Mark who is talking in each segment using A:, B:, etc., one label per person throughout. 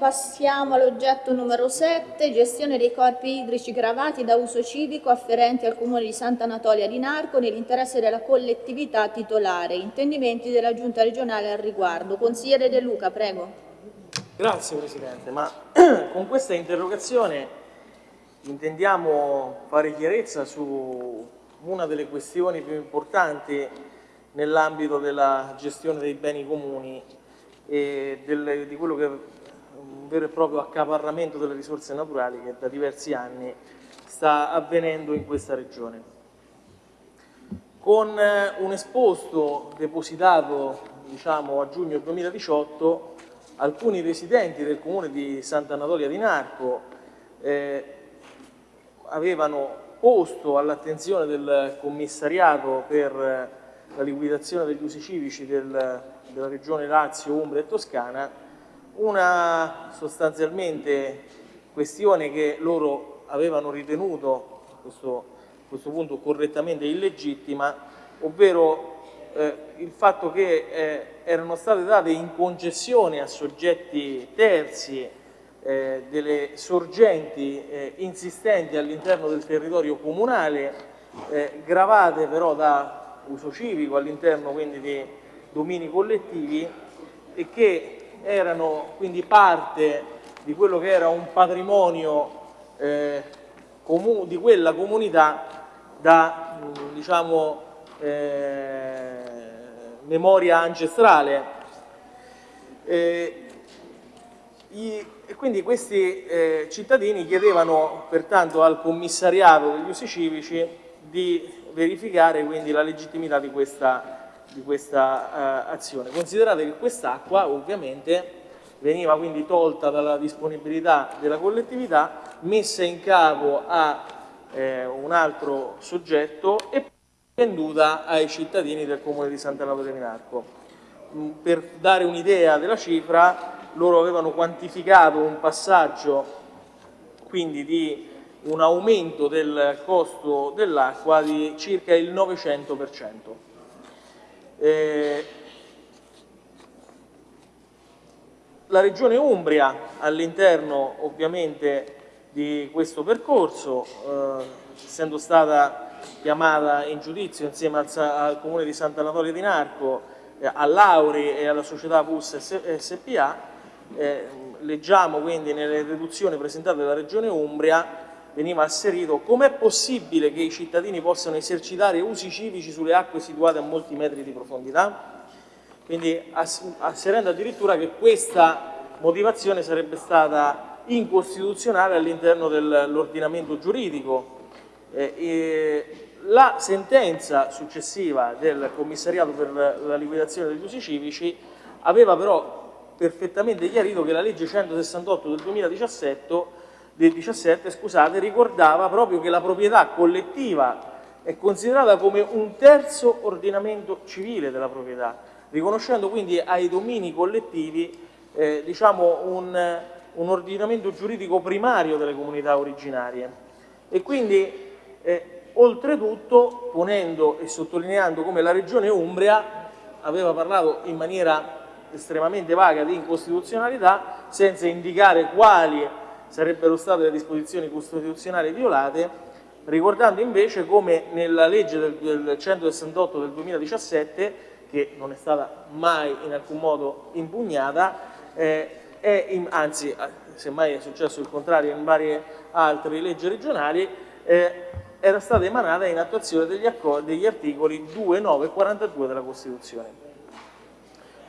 A: Passiamo all'oggetto numero 7, gestione dei corpi idrici gravati da uso civico afferenti al Comune di Sant'Anatolia di Narco nell'interesse della collettività titolare. Intendimenti della Giunta regionale al riguardo. Consigliere De Luca, prego.
B: Grazie Presidente, ma con questa interrogazione intendiamo fare chiarezza su una delle questioni più importanti nell'ambito della gestione dei beni comuni e del, di quello che un vero e proprio accaparramento delle risorse naturali che da diversi anni sta avvenendo in questa regione. Con eh, un esposto depositato diciamo, a giugno 2018, alcuni residenti del comune di Sant'Anatolia di Narco eh, avevano posto all'attenzione del commissariato per la liquidazione degli usi civici del, della regione Lazio, Umbria e Toscana una sostanzialmente questione che loro avevano ritenuto a questo, a questo punto correttamente illegittima, ovvero eh, il fatto che eh, erano state date in concessione a soggetti terzi eh, delle sorgenti eh, insistenti all'interno del territorio comunale, eh, gravate però da uso civico all'interno quindi di domini collettivi e che erano quindi parte di quello che era un patrimonio eh, di quella comunità da diciamo, eh, memoria ancestrale. Eh, i, quindi questi eh, cittadini chiedevano pertanto al commissariato degli usi civici di verificare quindi la legittimità di questa di questa eh, azione. Considerate che quest'acqua ovviamente veniva quindi tolta dalla disponibilità della collettività, messa in capo a eh, un altro soggetto e venduta ai cittadini del comune di Sant'Anatolia di Narco. Mm, per dare un'idea della cifra, loro avevano quantificato un passaggio quindi di un aumento del costo dell'acqua di circa il 900%. Eh, la Regione Umbria all'interno ovviamente di questo percorso, eh, essendo stata chiamata in giudizio insieme al, al Comune di Sant'Anatolia di Narco, eh, all'Auri e alla società PUS SPA, eh, leggiamo quindi nelle riduzioni presentate dalla Regione Umbria veniva asserito com'è possibile che i cittadini possano esercitare usi civici sulle acque situate a molti metri di profondità? Quindi asserendo addirittura che questa motivazione sarebbe stata incostituzionale all'interno dell'ordinamento giuridico. Eh, la sentenza successiva del commissariato per la liquidazione degli usi civici aveva però perfettamente chiarito che la legge 168 del 2017 del 17 scusate, ricordava proprio che la proprietà collettiva è considerata come un terzo ordinamento civile della proprietà, riconoscendo quindi ai domini collettivi eh, diciamo un, un, ordinamento giuridico primario delle comunità originarie. E quindi, eh, oltretutto, ponendo e sottolineando come la Regione Umbria aveva parlato in maniera estremamente vaga di incostituzionalità, senza indicare quali sarebbero state le disposizioni costituzionali violate, ricordando invece come nella legge del, del 168 del 2017, che non è stata mai in alcun modo impugnata, eh, in, anzi, semmai è successo il contrario in varie altre leggi regionali, eh, era stata emanata in attuazione degli, degli articoli 2, 9 e 42 della Costituzione.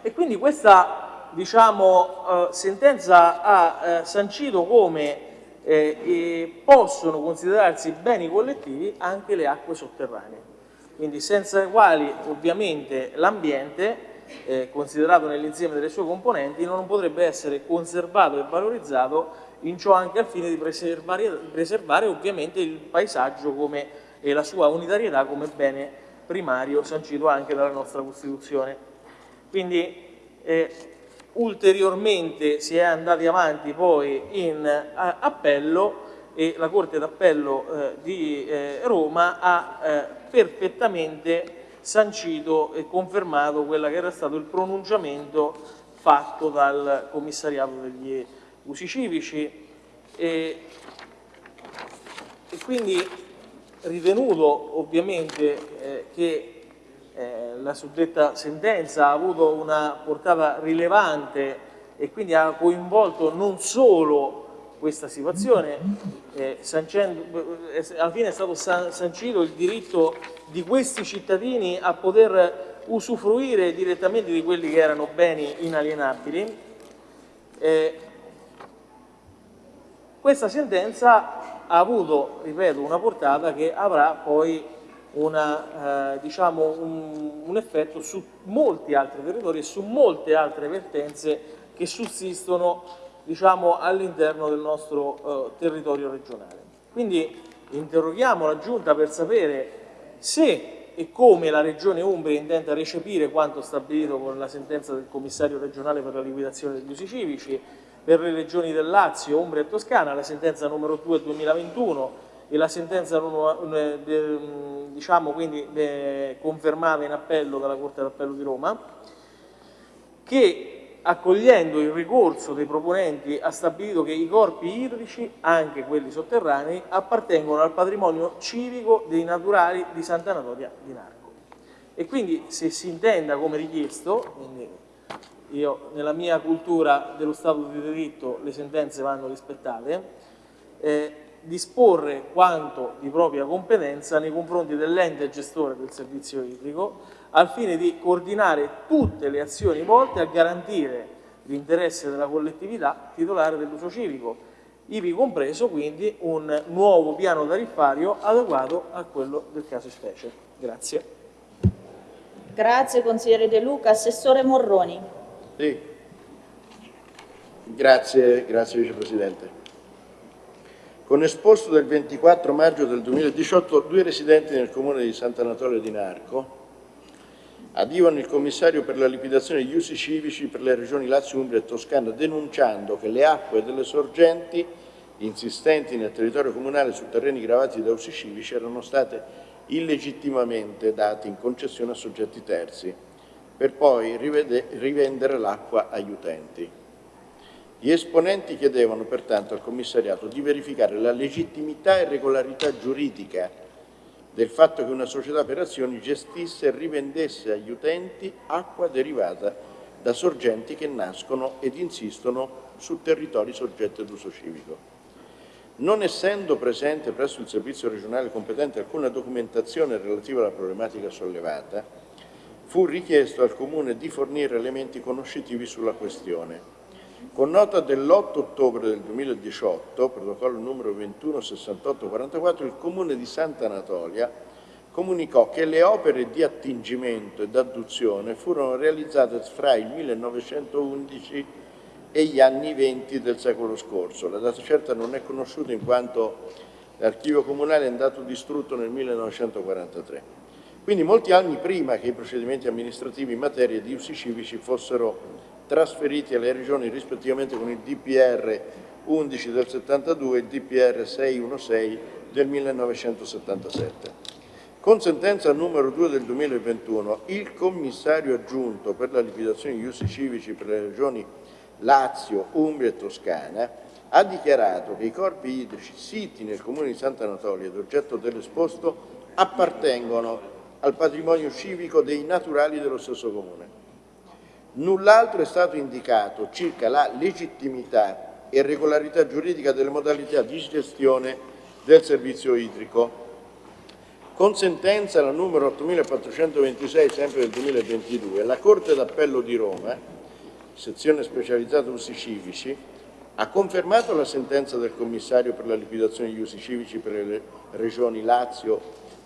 B: E quindi questa diciamo, eh, sentenza ha eh, sancito come eh, possono considerarsi beni collettivi anche le acque sotterranee, quindi senza le quali ovviamente l'ambiente, eh, considerato nell'insieme delle sue componenti, non potrebbe essere conservato e valorizzato in ciò anche al fine di preservare, preservare ovviamente il paesaggio come, e la sua unitarietà come bene primario sancito anche dalla nostra Costituzione. Quindi eh, ulteriormente si è andati avanti poi in appello e la Corte d'Appello eh, di eh, Roma ha eh, perfettamente sancito e confermato quello che era stato il pronunciamento fatto dal commissariato degli, usi civici. E, e quindi ritenuto ovviamente eh, che eh, la suddetta sentenza ha avuto una portata rilevante e quindi ha coinvolto non solo questa situazione, eh, sancendo, eh, alla fine è stato sancito il diritto di questi cittadini a poter usufruire direttamente di quelli che erano beni inalienabili. Eh, questa sentenza ha avuto, ripeto, una portata che avrà poi una, eh, diciamo un, un effetto su molti altri territori e su molte altre vertenze che sussistono diciamo, all'interno del nostro eh, territorio regionale. Quindi interroghiamo la Giunta per sapere se e come la Regione Umbria intenda recepire quanto stabilito con la sentenza del Commissario regionale per la liquidazione degli usi civici per le regioni del Lazio, Umbria e Toscana, la sentenza numero 2 2021 e la sentenza diciamo, quindi, confermata in appello dalla Corte d'Appello di Roma, che accogliendo il ricorso dei proponenti, ha stabilito che i corpi idrici, anche quelli sotterranei, appartengono al patrimonio civico dei naturali di Sant'Anatolia di Narco. E quindi se si intenda come richiesto, io nella mia cultura dello Stato di diritto le sentenze vanno rispettate, eh, disporre quanto di propria competenza nei confronti dell'ente gestore del servizio idrico al fine di coordinare tutte le azioni volte a garantire l'interesse della collettività titolare dell'uso civico, ivi compreso quindi un nuovo piano tariffario adeguato a quello del caso specie. Grazie.
A: Grazie consigliere De Luca. Assessore Morroni.
C: Sì. Grazie, grazie Vicepresidente. Con esposto del 24 maggio del 2018, due residenti nel comune di Sant'Anatolia di Narco adivano il commissario per la liquidazione degli usi civici per le regioni Lazio, Umbria e Toscana denunciando che le acque delle sorgenti insistenti nel territorio comunale su terreni gravati da usi civici erano state illegittimamente date in concessione a soggetti terzi per poi rivendere l'acqua agli utenti. Gli esponenti chiedevano pertanto al commissariato di verificare la legittimità e regolarità giuridica del fatto che una società per azioni gestisse e rivendesse agli utenti acqua derivata da sorgenti che nascono ed insistono su territori soggetti ad uso civico. Non essendo presente presso il servizio regionale competente alcuna documentazione relativa alla problematica sollevata, fu richiesto al Comune di fornire elementi conoscitivi sulla questione. Con nota dell'8 ottobre del 2018, protocollo numero 216844, il Comune di Sant'Anatolia comunicò che le opere di attingimento ed adduzione furono realizzate fra il 1911 e gli anni 20 del secolo scorso. La data certa non è conosciuta in quanto l'archivio comunale è andato distrutto nel 1943. Quindi molti anni prima che i procedimenti amministrativi in materia di usi civici fossero trasferiti alle regioni rispettivamente con il DPR 11 del 72 e il DPR 616 del 1977. Con sentenza numero 2 del 2021, il commissario aggiunto per la liquidazione degli usi civici per le regioni Lazio, Umbria e Toscana ha dichiarato che i corpi idrici siti nel comune di Sant'Anatolia ed oggetto dell'esposto appartengono al patrimonio civico dei naturali dello stesso comune. Null'altro è stato indicato circa la legittimità e regolarità giuridica delle modalità di gestione del servizio idrico. Con sentenza la numero 8426, sempre del 2022, la Corte d'Appello di Roma, sezione specializzata usi civici, ha confermato la sentenza del commissario per la liquidazione degli usi civici per le regioni Lazio,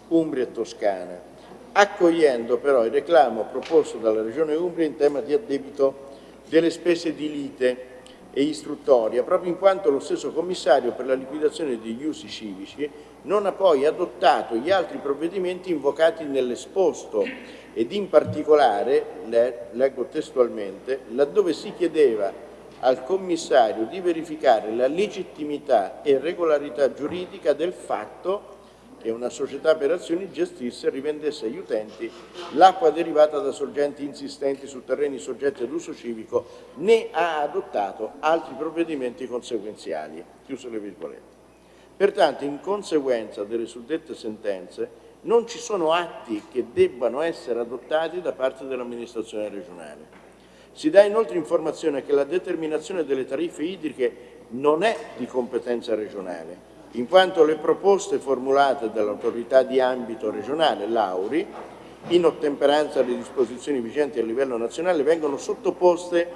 C: Umbria e Toscana, accogliendo però il reclamo proposto dalla Regione Umbria in tema di addebito delle spese di lite e istruttoria, proprio in quanto lo stesso commissario per la liquidazione degli usi civici non ha poi adottato gli altri provvedimenti invocati nell'esposto ed in particolare, leggo testualmente, laddove si chiedeva al commissario di verificare la legittimità e regolarità giuridica del fatto e una società per azioni gestisse e rivendesse agli utenti l'acqua derivata da sorgenti insistenti su terreni soggetti ad uso civico, né ha adottato altri provvedimenti conseguenziali. Pertanto, in conseguenza delle suddette sentenze, non ci sono atti che debbano essere adottati da parte dell'amministrazione regionale. Si dà inoltre informazione che la determinazione delle tariffe idriche non è di competenza regionale, in quanto le proposte formulate dall'autorità di ambito regionale, l'AURI, in ottemperanza alle disposizioni vigenti a livello nazionale, vengono sottoposte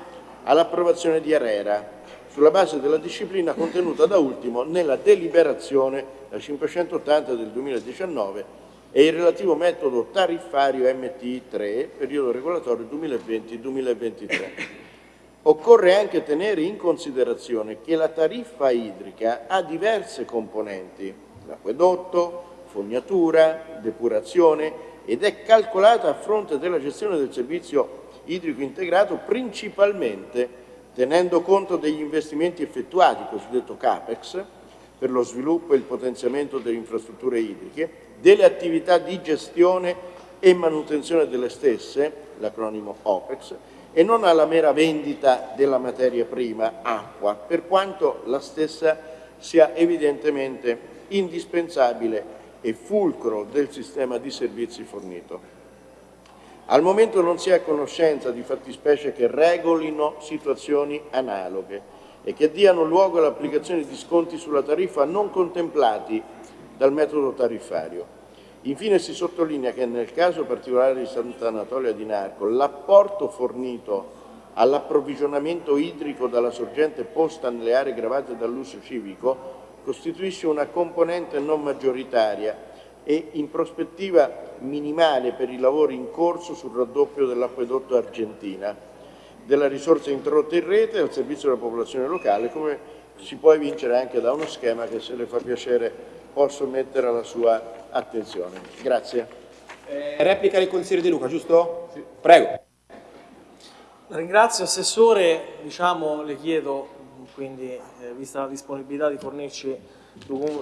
C: all'approvazione di ARERA, sulla base della disciplina contenuta da ultimo nella deliberazione la 580 del 2019 e il relativo metodo tariffario MT3, periodo regolatorio 2020-2023. Occorre anche tenere in considerazione che la tariffa idrica ha diverse componenti, l'acquedotto, fognatura, depurazione ed è calcolata a fronte della gestione del servizio idrico integrato principalmente tenendo conto degli investimenti effettuati, cosiddetto CAPEX, per lo sviluppo e il potenziamento delle infrastrutture idriche, delle attività di gestione e manutenzione delle stesse, l'acronimo OPEX, e non alla mera vendita della materia prima, acqua, per quanto la stessa sia evidentemente indispensabile e fulcro del sistema di servizi fornito. Al momento non si è a conoscenza di fattispecie che regolino situazioni analoghe e che diano luogo all'applicazione di sconti sulla tariffa non contemplati dal metodo tariffario. Infine si sottolinea che nel caso particolare di Sant'Anatolia di Narco l'apporto fornito all'approvvigionamento idrico dalla sorgente posta nelle aree gravate dall'uso civico costituisce una componente non maggioritaria e in prospettiva minimale per i lavori in corso sul raddoppio dell'acquedotto Argentina, della risorsa introdotta in rete al servizio della popolazione locale, come si può evincere anche da uno schema che se le fa piacere posso mettere alla sua attenzione. Grazie.
D: Eh, replica del consigliere De Luca, giusto? Sì. Prego.
B: La ringrazio Assessore, diciamo, le chiedo, quindi eh, vista la disponibilità di fornirci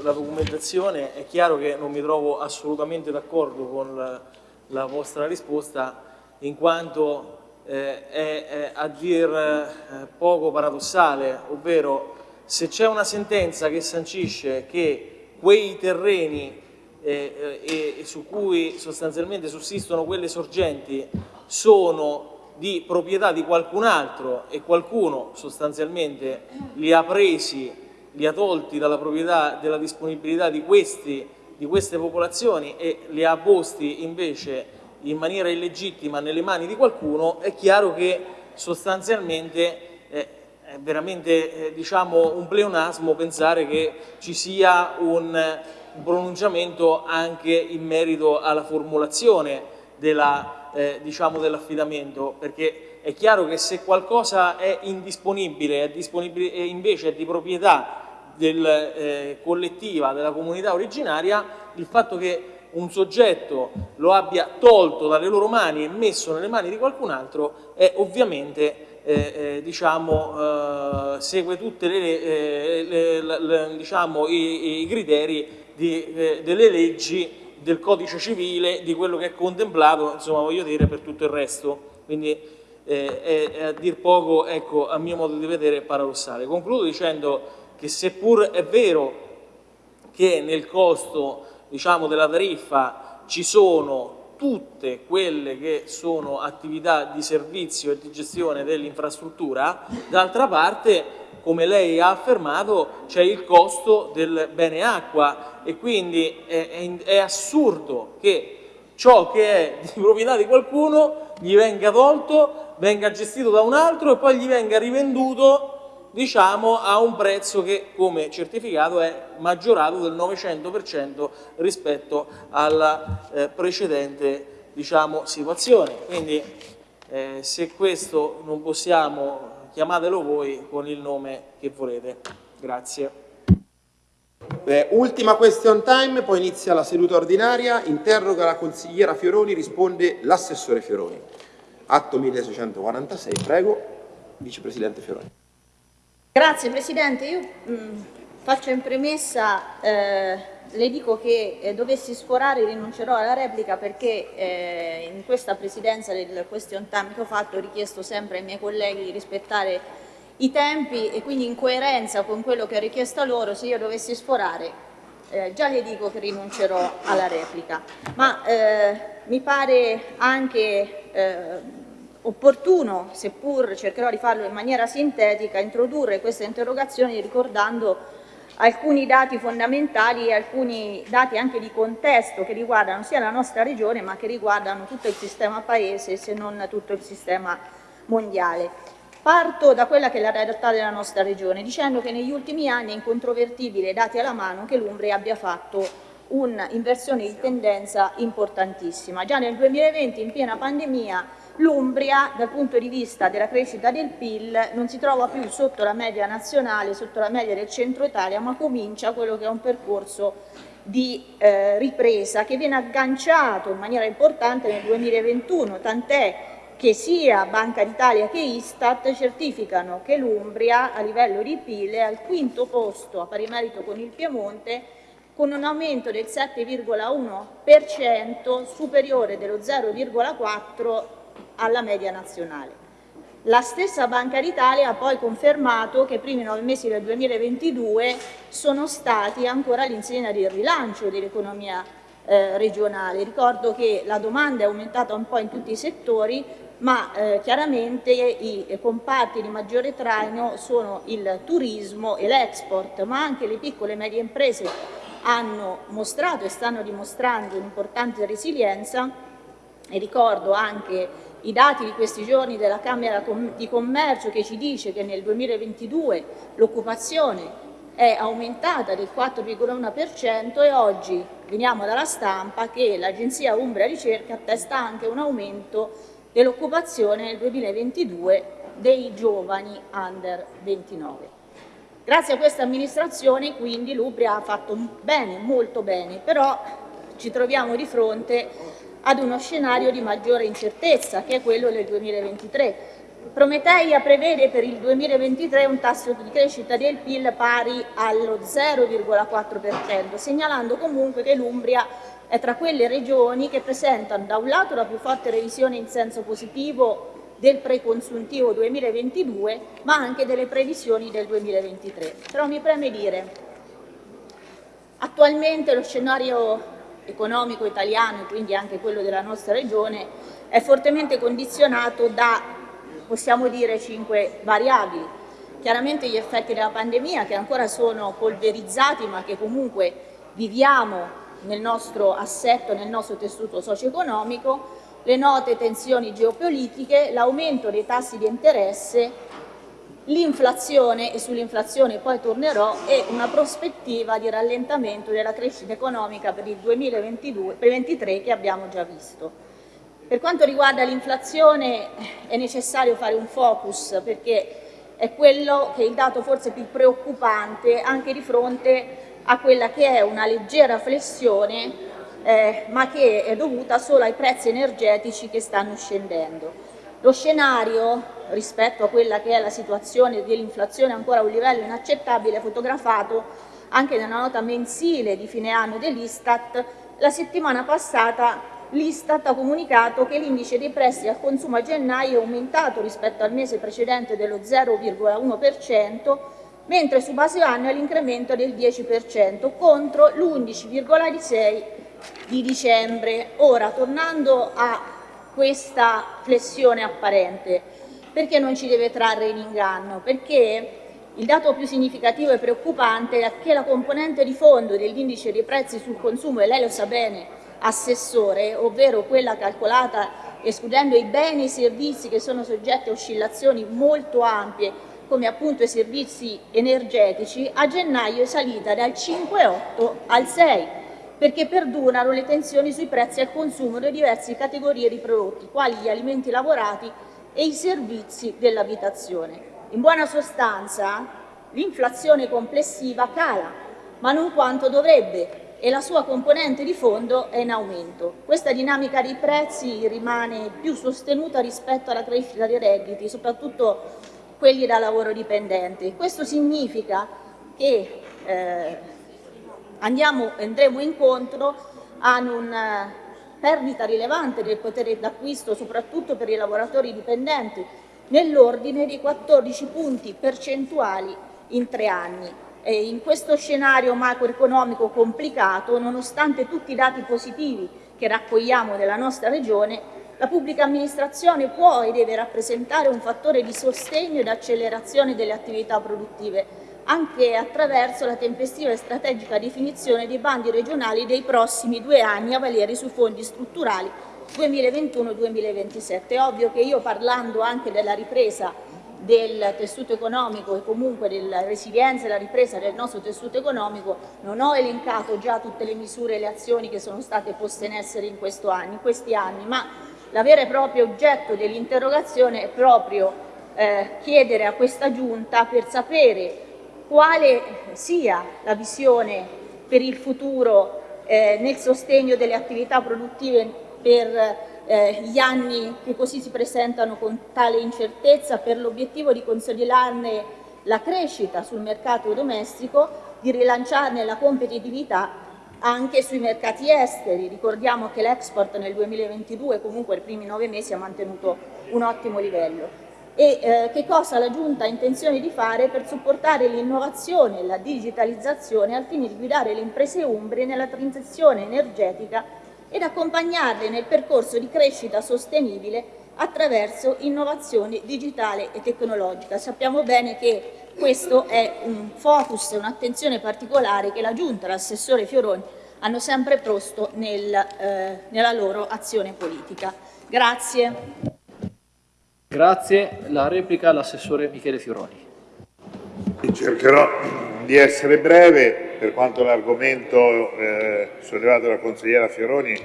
B: la documentazione, è chiaro che non mi trovo assolutamente d'accordo con la, la, vostra risposta in quanto eh, è, è, a dir eh, poco paradossale, ovvero se c'è una sentenza che sancisce che quei terreni eh, e, e su cui sostanzialmente sussistono quelle sorgenti sono di proprietà di qualcun altro e qualcuno sostanzialmente li ha presi, li ha tolti dalla proprietà, della disponibilità di, questi, di queste popolazioni e li ha posti invece in maniera illegittima nelle mani di qualcuno, è chiaro che sostanzialmente eh, è veramente eh, diciamo, un pleonasmo pensare che ci sia un un pronunciamento anche in merito alla formulazione della, eh, diciamo dell'affidamento, perché è chiaro che se qualcosa è indisponibile, è disponibile e invece è di proprietà del, eh, collettiva della comunità originaria, il fatto che un soggetto lo abbia tolto dalle loro mani e messo nelle mani di qualcun altro è ovviamente eh, eh, diciamo, eh, segue tutti eh, diciamo, i, i, criteri di, eh, delle leggi, del codice civile, di quello che è contemplato, insomma voglio dire, per tutto il resto. Quindi eh, è, è, a dir poco, ecco, a mio modo di vedere, paradossale. Concludo dicendo che seppur è vero che nel costo diciamo, della tariffa ci sono tutte quelle che sono attività di servizio e di gestione dell'infrastruttura, d'altra parte come lei ha affermato, c'è il costo del bene acqua e quindi è, è, è, assurdo che ciò che è di proprietà di qualcuno gli venga tolto, venga gestito da un altro e poi gli venga rivenduto diciamo a un prezzo che come certificato è maggiorato del 900% rispetto alla eh, precedente diciamo, situazione. Quindi eh, se questo non possiamo chiamatelo voi con il nome che volete. Grazie.
D: Eh, ultima question time, poi inizia la seduta ordinaria, interroga la consigliera Fioroni, risponde l'assessore Fioroni. Atto 1646, prego, vicepresidente Fioroni.
A: Grazie Presidente, io mh, mm, faccio in premessa eh, le dico che eh, dovessi sforare rinuncerò alla replica perché eh, in questa presidenza del question time che ho fatto ho richiesto sempre ai miei colleghi di rispettare i tempi e quindi in coerenza con quello che ho richiesto a loro se io dovessi sforare eh, già le dico che rinuncerò alla replica. Ma eh, mi pare anche eh, opportuno, seppur cercherò di farlo in maniera sintetica, introdurre questa interrogazione ricordando alcuni dati fondamentali e alcuni dati anche di contesto che riguardano sia la nostra regione ma che riguardano tutto il sistema paese se non tutto il sistema mondiale. Parto da quella che è la realtà della nostra regione dicendo che negli ultimi anni è incontrovertibile, dati alla mano, che l'Umbria abbia fatto un'inversione di tendenza importantissima. Già nel 2020 in piena pandemia l'Umbria dal punto di vista della crescita del PIL non si trova più sotto la media nazionale, sotto la media del centro Italia, ma comincia quello che è un percorso di eh, ripresa che viene agganciato in maniera importante nel 2021, tant'è che sia Banca d'Italia che Istat certificano che l'Umbria a livello di PIL è al quinto posto a pari merito con il Piemonte con un aumento del 7,1% superiore dello 0,4% alla media nazionale. La stessa Banca d'Italia ha poi confermato che i primi nove mesi del 2022 sono stati ancora all'insegna del rilancio dell'economia eh, regionale. Ricordo che la domanda è aumentata un po' in tutti i settori, ma eh, chiaramente i comparti di maggiore traino sono il turismo e l'export, ma anche le piccole e medie imprese hanno mostrato e stanno dimostrando un'importante resilienza e ricordo anche i dati di questi giorni della Camera di Commercio che ci dice che nel 2022 l'occupazione è aumentata del 4,1% e oggi veniamo dalla stampa che l'agenzia Umbria Ricerca attesta anche un aumento dell'occupazione nel 2022 dei giovani under 29. Grazie a questa amministrazione quindi l'Umbria ha fatto bene, molto bene, però ci troviamo di fronte ad uno scenario di maggiore incertezza, che è quello del 2023. Prometeia prevede per il 2023 un tasso di crescita del PIL pari allo 0,4%, segnalando comunque che l'Umbria è tra quelle regioni che presentano da un lato la più forte revisione in senso positivo del preconsuntivo 2022, ma anche delle previsioni del 2023. Però mi preme dire, attualmente lo scenario economico italiano e quindi anche quello della nostra regione è fortemente condizionato da, possiamo dire, cinque variabili. Chiaramente gli effetti della pandemia che ancora sono polverizzati ma che comunque viviamo nel nostro assetto, nel nostro tessuto socio-economico, le note tensioni geopolitiche, l'aumento dei tassi di interesse l'inflazione, e sull'inflazione poi tornerò, e una prospettiva di rallentamento della crescita economica per il 2023 che abbiamo già visto. Per quanto riguarda l'inflazione è necessario fare un focus perché è quello che è il dato forse più preoccupante anche di fronte a quella che è una leggera flessione eh, ma che è dovuta solo ai prezzi energetici che stanno scendendo. Lo scenario rispetto a quella che è la situazione dell'inflazione ancora a un livello inaccettabile è fotografato anche nella nota mensile di fine anno dell'Istat. La settimana passata l'Istat ha comunicato che l'indice dei prezzi al consumo a gennaio è aumentato rispetto al mese precedente dello 0,1%, mentre su base anno è l'incremento del 10% contro l'11,6% di dicembre. Ora, tornando a questa flessione apparente. Perché non ci deve trarre in inganno? Perché il dato più significativo e preoccupante è che la componente di fondo dell'indice dei prezzi sul consumo, e lei lo sa bene, assessore, ovvero quella calcolata escludendo i beni e i servizi che sono soggetti a oscillazioni molto ampie, come appunto i servizi energetici, a gennaio è salita dal 5,8 al 6 perché perdurano le tensioni sui prezzi al consumo di diverse categorie di prodotti, quali gli alimenti lavorati e i servizi dell'abitazione. In buona sostanza, l'inflazione complessiva cala, ma non quanto dovrebbe e la sua componente di fondo è in aumento. Questa dinamica dei prezzi rimane più sostenuta rispetto alla crescita dei redditi, soprattutto quelli da lavoro dipendente. Questo significa che eh, andiamo, andremo incontro a una perdita rilevante del potere d'acquisto soprattutto per i lavoratori dipendenti nell'ordine di 14 punti percentuali in tre anni. E in questo scenario macroeconomico complicato, nonostante tutti i dati positivi che raccogliamo nella nostra Regione, la pubblica amministrazione può e deve rappresentare un fattore di sostegno ed accelerazione delle attività produttive, anche attraverso la tempestiva e strategica definizione dei bandi regionali dei prossimi due anni a valere sui fondi strutturali 2021-2027. È ovvio che io parlando anche della ripresa del tessuto economico e comunque della resilienza e la ripresa del nostro tessuto economico non ho elencato già tutte le misure e le azioni che sono state poste in essere in, anni, in questi anni, ma la vera e propria oggetto dell'interrogazione è proprio eh, chiedere a questa Giunta per sapere quale sia la visione per il futuro eh, nel sostegno delle attività produttive per eh, gli anni che così si presentano con tale incertezza per l'obiettivo di consolidarne la crescita sul mercato domestico, di rilanciarne la competitività anche sui mercati esteri. Ricordiamo che l'export nel 2022, comunque i primi nove mesi, ha mantenuto un ottimo livello. E eh, che cosa la Giunta ha intenzione di fare per supportare l'innovazione e la digitalizzazione al fine di guidare le imprese umbre nella transizione energetica ed accompagnarle nel percorso di crescita sostenibile attraverso innovazione digitale e tecnologica. Sappiamo bene che questo è un focus e un'attenzione particolare che la Giunta e l'assessore Fioroni hanno sempre posto nel, eh, nella loro azione politica. Grazie.
E: Grazie. La replica all'assessore Michele Fioroni.
F: Cercherò di essere breve, per quanto l'argomento eh, sollevato dalla consigliera Fioroni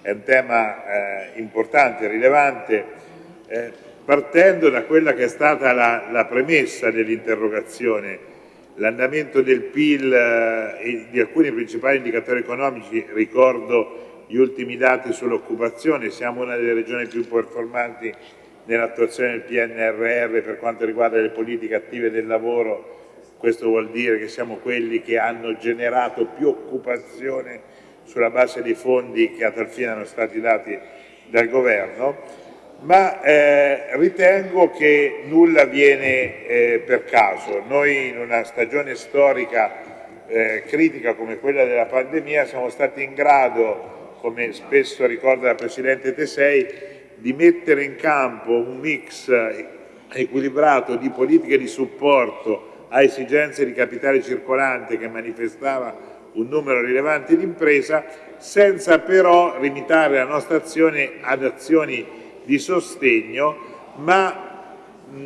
F: è un tema eh, importante, rilevante. Eh, partendo da quella che è stata la, la premessa dell'interrogazione, l'andamento del PIL eh, e di alcuni principali indicatori economici, ricordo gli ultimi dati sull'occupazione, siamo una delle regioni più performanti nell'attuazione del PNRR per quanto riguarda le politiche attive del lavoro, questo vuol dire che siamo quelli che hanno generato più occupazione sulla base dei fondi che a tal fine erano stati dati dal Governo ma eh, ritengo che nulla viene eh, per caso. Noi in una stagione storica eh, critica come quella della pandemia siamo stati in grado, come spesso ricorda la Presidente Tesei, di mettere in campo un mix equilibrato di politiche di supporto a esigenze di capitale circolante che manifestava un numero rilevante di impresa, senza però limitare la nostra azione ad azioni di sostegno, ma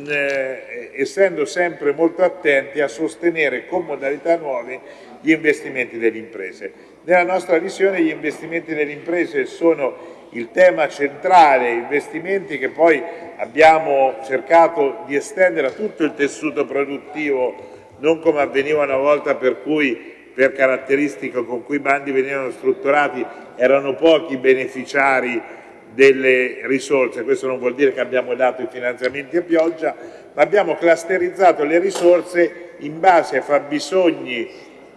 F: eh, essendo sempre molto attenti a sostenere con modalità nuove gli investimenti delle imprese. Nella nostra visione gli investimenti delle imprese sono il tema centrale, investimenti che poi abbiamo cercato di estendere a tutto il tessuto produttivo, non come avveniva una volta per cui per caratteristiche con cui i bandi venivano strutturati erano pochi i beneficiari delle risorse, questo non vuol dire che abbiamo dato i finanziamenti a pioggia, ma abbiamo clusterizzato le risorse in base ai fabbisogni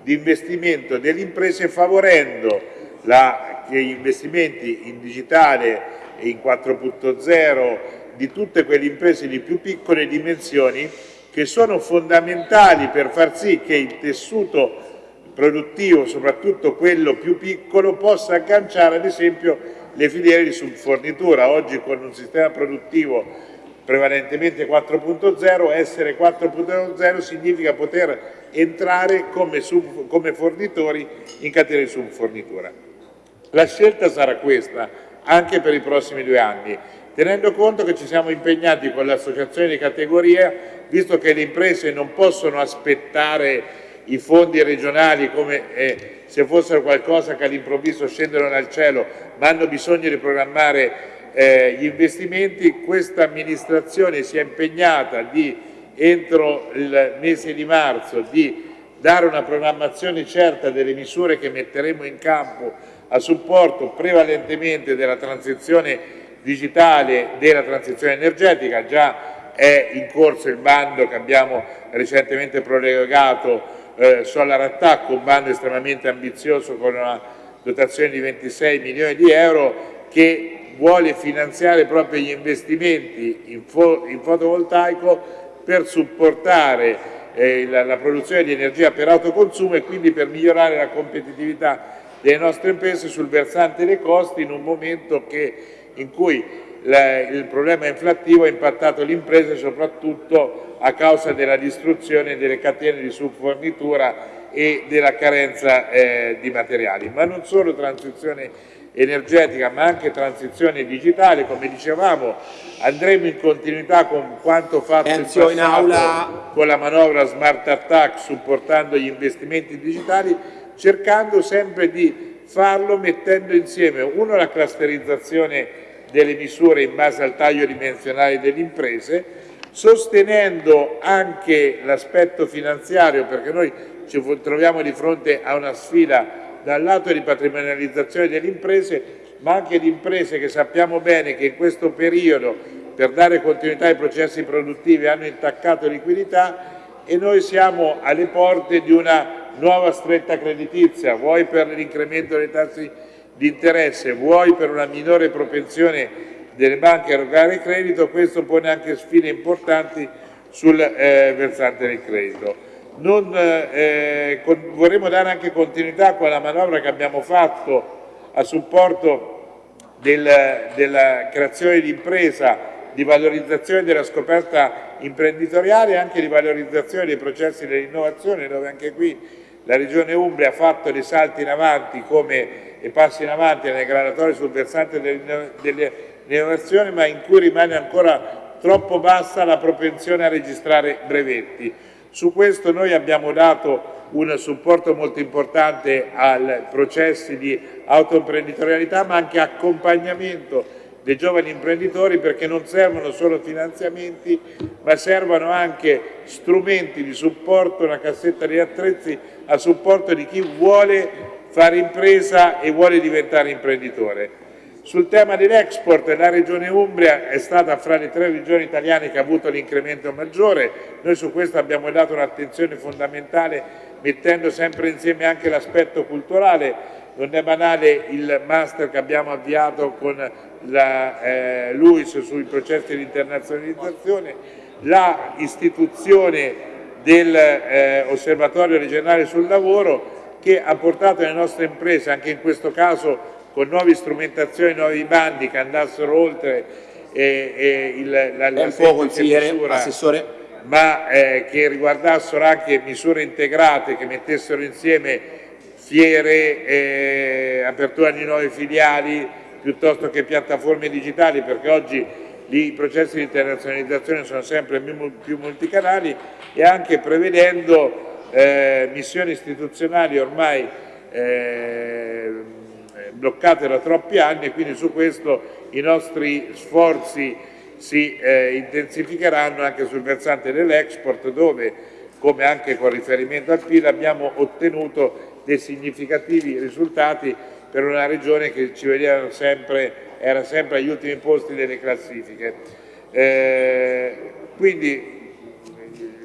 F: di investimento delle imprese favorendo la, gli investimenti in digitale e in 4.0 di tutte quelle imprese di più piccole dimensioni che sono fondamentali per far sì che il tessuto produttivo, soprattutto quello più piccolo, possa agganciare ad esempio le filiere di subfornitura. Oggi con un sistema produttivo prevalentemente 4.0, essere 4.0 significa poter entrare come, sub, come fornitori in catena di subfornitura. La scelta sarà questa anche per i prossimi due anni, tenendo conto che ci siamo impegnati con l'associazione di categoria, visto che le imprese non possono aspettare i fondi regionali come eh, se fossero qualcosa che all'improvviso scendono dal cielo, ma hanno bisogno di programmare eh, gli investimenti, questa amministrazione si è impegnata di, entro il mese di marzo di dare una programmazione certa delle misure che metteremo in campo a supporto prevalentemente della transizione digitale, della transizione energetica, già è in corso il bando che abbiamo recentemente prorogato eh, Solar Attack, un bando estremamente ambizioso con una dotazione di 26 milioni di euro che vuole finanziare proprio gli investimenti in, fo in fotovoltaico per supportare eh, la, la, produzione di energia per autoconsumo e quindi per migliorare la competitività delle nostre imprese sul versante dei costi in un momento che, in cui la, il problema inflattivo ha impattato le imprese soprattutto a causa della distruzione delle catene di subfornitura e della carenza eh, di materiali. Ma non solo transizione energetica ma anche transizione digitale, come dicevamo andremo in continuità con quanto fatto in passato in aula. con la manovra Smart Attack supportando gli investimenti digitali, cercando sempre di farlo mettendo insieme uno la clusterizzazione delle misure in base al taglio dimensionale delle imprese, sostenendo anche l'aspetto finanziario perché noi ci troviamo di fronte a una sfida dal lato di patrimonializzazione delle imprese, ma anche di imprese che sappiamo bene che in questo periodo per dare continuità ai processi produttivi hanno intaccato liquidità e noi siamo alle porte di una nuova stretta creditizia, vuoi per l'incremento dei tassi di interesse, vuoi per una minore propensione delle banche a erogare credito, questo pone anche sfide importanti sul eh, versante del credito. Non, eh, con, vorremmo dare anche continuità a quella manovra che abbiamo fatto a supporto del, della creazione di impresa, di valorizzazione della scoperta imprenditoriale e anche di valorizzazione dei processi dell'innovazione, dove anche qui la Regione Umbria ha fatto dei salti in avanti come, e passi in avanti nelle gradatorie sul versante dell'innovazione, ma in cui rimane ancora troppo bassa la propensione a registrare brevetti. Su questo noi abbiamo dato un supporto molto importante ai processi di autoimprenditorialità ma anche accompagnamento dei giovani imprenditori perché non servono solo finanziamenti ma servono anche strumenti di supporto, una cassetta di attrezzi a supporto di chi vuole fare impresa e vuole diventare imprenditore. Sul tema dell'export la Regione Umbria è stata fra le tre regioni italiane che ha avuto l'incremento maggiore, noi su questo abbiamo dato un'attenzione fondamentale mettendo sempre insieme anche l'aspetto culturale, non è banale il master che abbiamo avviato con la eh, LUIS sui processi di internazionalizzazione, la istituzione dell'Osservatorio eh, regionale sul lavoro che ha portato le nostre imprese, anche in questo caso con nuove strumentazioni, nuovi bandi che andassero oltre eh, eh, il, la, la
D: consigliere, misura, assessore.
F: ma eh, che riguardassero anche misure integrate che mettessero insieme fiere, eh, apertura di nuove filiali piuttosto che piattaforme digitali perché oggi i processi di internazionalizzazione sono sempre più multicanali e anche prevedendo eh, missioni istituzionali ormai eh, bloccate da troppi anni e quindi su questo i nostri sforzi si eh, intensificheranno anche sul versante dell'export dove, come anche con riferimento al PIL, abbiamo ottenuto dei significativi risultati per una regione che ci vedeva sempre, era sempre agli ultimi posti delle classifiche. Eh, quindi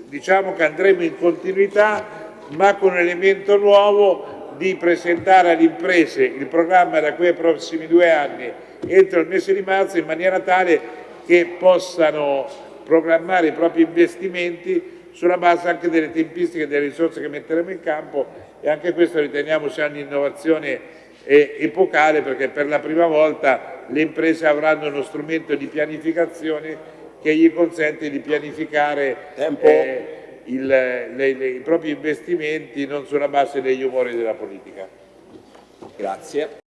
F: diciamo che andremo in continuità ma con un elemento nuovo di presentare alle imprese il programma da qui ai prossimi due anni entro il mese di marzo in maniera tale che possano programmare i propri investimenti sulla base anche delle tempistiche e delle risorse che metteremo in campo e anche questo riteniamo sia un'innovazione eh, epocale perché per la prima volta le imprese avranno uno strumento di pianificazione che gli consente di pianificare eh, il, le, le, i propri investimenti non sulla base degli umori della politica.
D: Grazie.